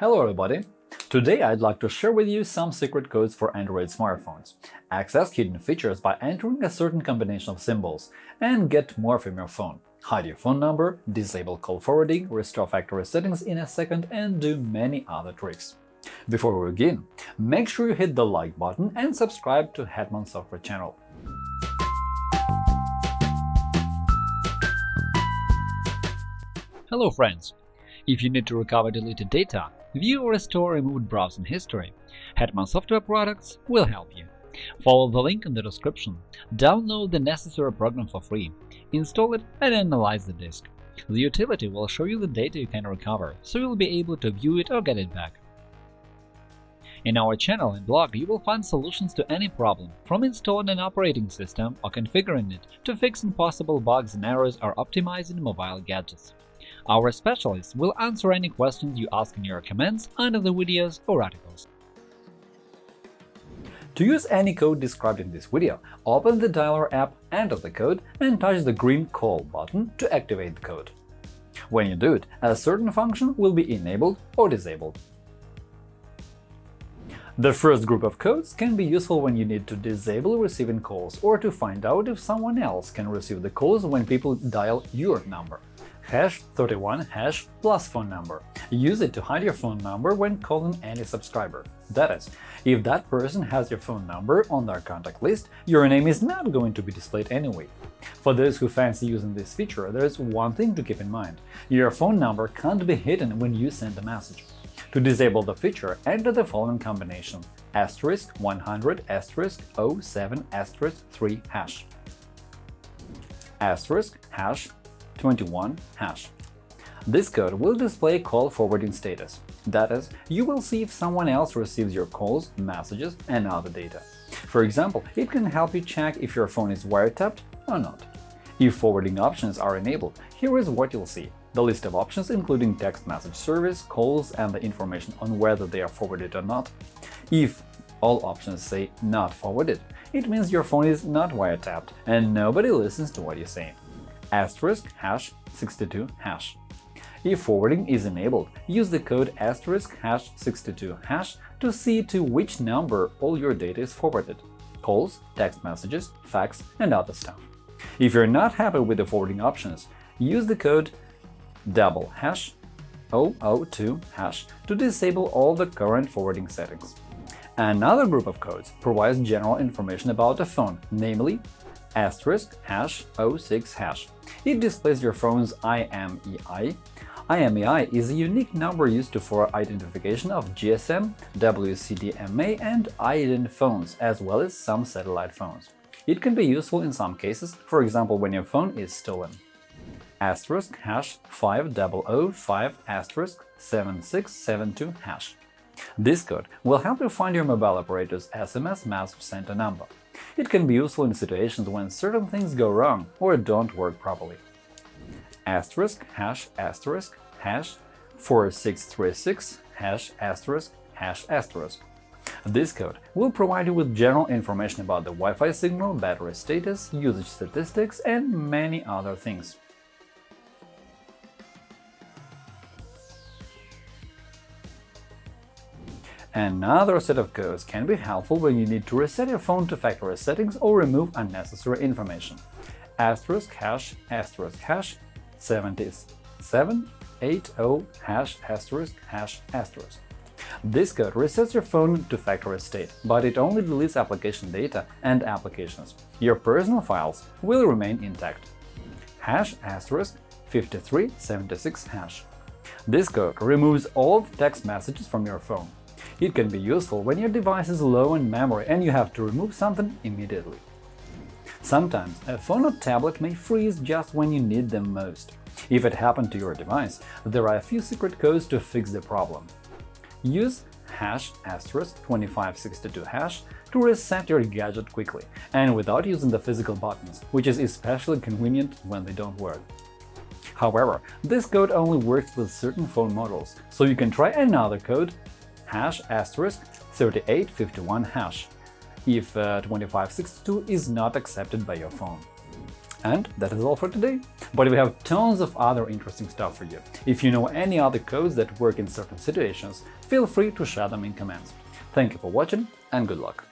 Hello everybody! Today I'd like to share with you some secret codes for Android smartphones. Access hidden features by entering a certain combination of symbols and get more from your phone. Hide your phone number, disable call forwarding, restore factory settings in a second and do many other tricks. Before we begin, make sure you hit the like button and subscribe to Hetman Software channel. Hello friends! If you need to recover deleted data, view or restore removed browsing history, Hetman Software Products will help you. Follow the link in the description, download the necessary program for free, install it and analyze the disk. The utility will show you the data you can recover, so you'll be able to view it or get it back. In our channel and blog you will find solutions to any problem, from installing an operating system or configuring it to fixing possible bugs and errors or optimizing mobile gadgets. Our specialists will answer any questions you ask in your comments under the videos or articles. To use any code described in this video, open the Dialer app, enter the code, and touch the green Call button to activate the code. When you do it, a certain function will be enabled or disabled. The first group of codes can be useful when you need to disable receiving calls or to find out if someone else can receive the calls when people dial your number hash 31 hash plus phone number. Use it to hide your phone number when calling any subscriber. That is, if that person has your phone number on their contact list, your name is not going to be displayed anyway. For those who fancy using this feature, there is one thing to keep in mind – your phone number can't be hidden when you send a message. To disable the feature, enter the following combination asterisk 100 asterisk 07 asterisk 3 hash asterisk hash 21 hash. This code will display call forwarding status. That is, you will see if someone else receives your calls, messages, and other data. For example, it can help you check if your phone is wiretapped or not. If forwarding options are enabled, here is what you'll see. The list of options including text message service, calls, and the information on whether they are forwarded or not. If all options say not forwarded, it means your phone is not wiretapped and nobody listens to what you say asterisk hash 62 hash. If forwarding is enabled, use the code asterisk hash 62 hash to see to which number all your data is forwarded – calls, text messages, fax, and other stuff. If you're not happy with the forwarding options, use the code double hash 002 hash to disable all the current forwarding settings. Another group of codes provides general information about the phone, namely asterisk hash 06 hash. It displays your phone's IMEI. IMEI is a unique number used for identification of GSM, WCDMA, and IDEN phones, as well as some satellite phones. It can be useful in some cases, for example when your phone is stolen. Asterisk hash 5005 asterisk 7672 hash. This code will help you find your mobile operator's SMS message center number. It can be useful in situations when certain things go wrong or don't work properly. Asterisk hash asterisk hash 4636 hash asterisk hash asterisk. This code will provide you with general information about the Wi-Fi signal, battery status, usage statistics, and many other things. Another set of codes can be helpful when you need to reset your phone to factory settings or remove unnecessary information. Asterisk hash asterisk hash 7780 hash asterisk hash asterisk. This code resets your phone to factory state, but it only deletes application data and applications. Your personal files will remain intact. Hash asterisk 5376 hash. This code removes all text messages from your phone. It can be useful when your device is low in memory and you have to remove something immediately. Sometimes a phone or tablet may freeze just when you need them most. If it happened to your device, there are a few secret codes to fix the problem. Use hash asterisk 2562 hash to reset your gadget quickly and without using the physical buttons, which is especially convenient when they don't work. However, this code only works with certain phone models, so you can try another code hash asterisk 3851 hash if uh, 2562 is not accepted by your phone. And that is all for today. But we have tons of other interesting stuff for you. If you know any other codes that work in certain situations, feel free to share them in comments. Thank you for watching and good luck!